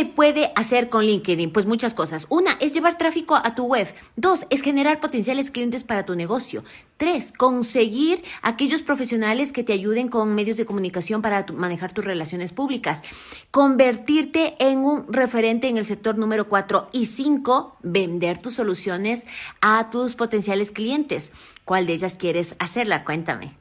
se puede hacer con LinkedIn? Pues muchas cosas. Una es llevar tráfico a tu web. Dos es generar potenciales clientes para tu negocio. Tres, conseguir aquellos profesionales que te ayuden con medios de comunicación para manejar tus relaciones públicas. Convertirte en un referente en el sector número cuatro. Y cinco, vender tus soluciones a tus potenciales clientes. ¿Cuál de ellas quieres hacerla? Cuéntame.